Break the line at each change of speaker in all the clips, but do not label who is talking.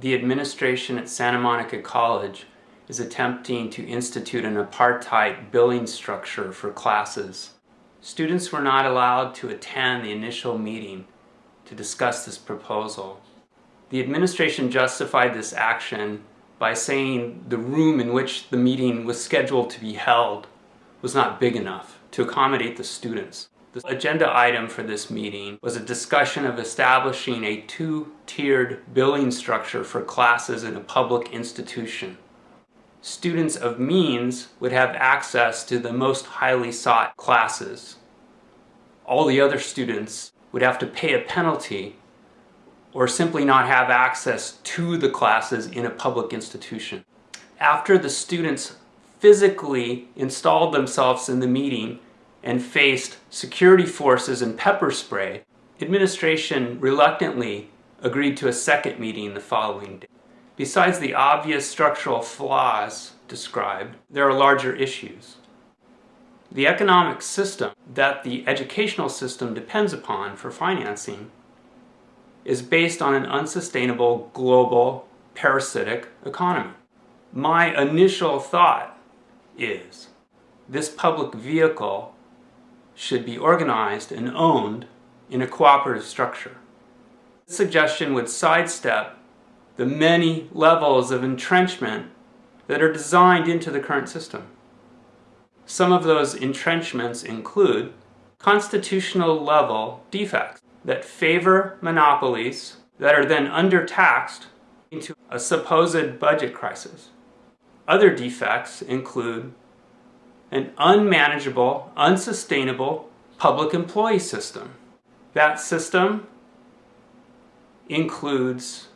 the administration at Santa Monica College is attempting to institute an apartheid billing structure for classes. Students were not allowed to attend the initial meeting to discuss this proposal. The administration justified this action by saying the room in which the meeting was scheduled to be held was not big enough to accommodate the students. The agenda item for this meeting was a discussion of establishing a two-tiered billing structure for classes in a public institution. Students of means would have access to the most highly sought classes. All the other students would have to pay a penalty or simply not have access to the classes in a public institution. After the students physically installed themselves in the meeting and faced security forces and pepper spray, administration reluctantly agreed to a second meeting the following day. Besides the obvious structural flaws described, there are larger issues. The economic system that the educational system depends upon for financing is based on an unsustainable global parasitic economy. My initial thought is this public vehicle should be organized and owned in a cooperative structure. This suggestion would sidestep the many levels of entrenchment that are designed into the current system. Some of those entrenchments include constitutional level defects that favor monopolies that are then undertaxed into a supposed budget crisis. Other defects include an unmanageable, unsustainable public employee system. That system includes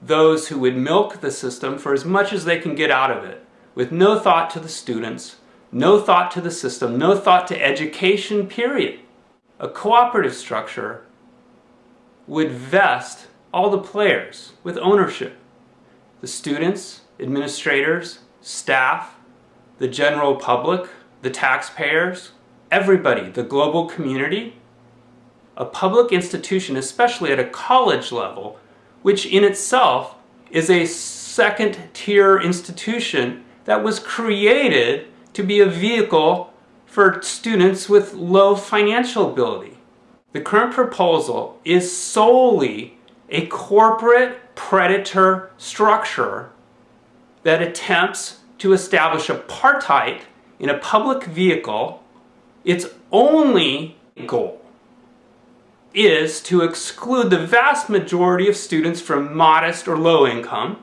those who would milk the system for as much as they can get out of it, with no thought to the students, no thought to the system, no thought to education, period. A cooperative structure would vest all the players with ownership. The students, administrators, staff, the general public, the taxpayers, everybody, the global community. A public institution, especially at a college level, which in itself is a second tier institution that was created to be a vehicle for students with low financial ability. The current proposal is solely a corporate predator structure that attempts to establish apartheid in a public vehicle, its only goal is to exclude the vast majority of students from modest or low income.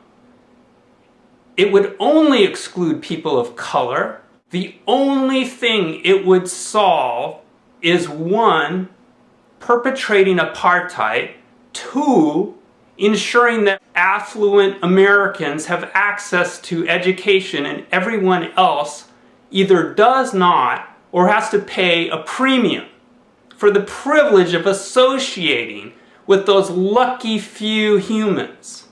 It would only exclude people of color. The only thing it would solve is one, perpetrating apartheid, two, ensuring that affluent Americans have access to education and everyone else either does not or has to pay a premium for the privilege of associating with those lucky few humans.